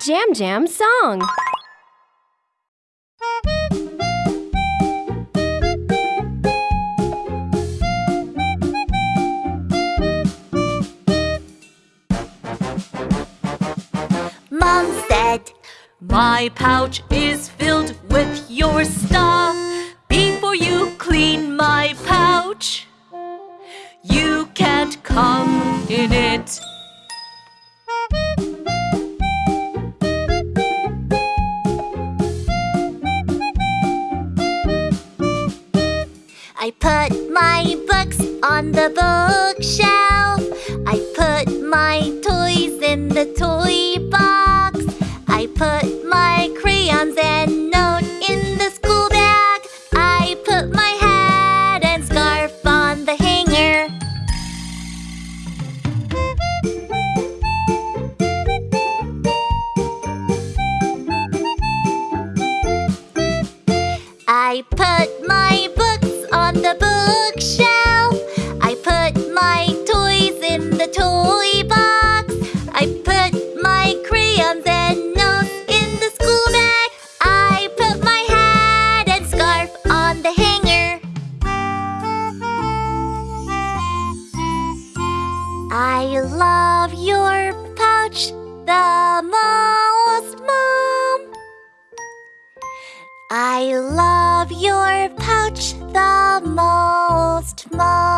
Jam Jam song. Mom said, My pouch is filled with your stuff. Before you clean my pouch, you can't come in it. I put my books on the bookshelf. I put my toys in the toy box. I put my crayons and I put my books on the bookshelf. I put my toys in the toy box. I put my crayons and notes in the school bag. I put my hat and scarf on the hanger. I love your pouch the most, Mom. I love your pouch the most, Mom.